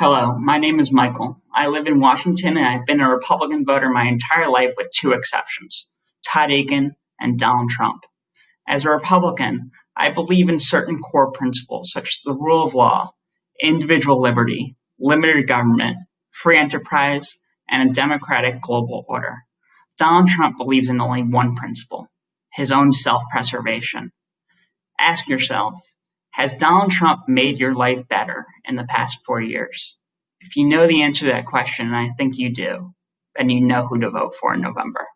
Hello, my name is Michael. I live in Washington and I've been a Republican voter my entire life with two exceptions, Todd Akin and Donald Trump. As a Republican, I believe in certain core principles such as the rule of law, individual liberty, limited government, free enterprise, and a democratic global order. Donald Trump believes in only one principle, his own self-preservation. Ask yourself, has Donald Trump made your life better in the past four years? If you know the answer to that question, and I think you do, then you know who to vote for in November.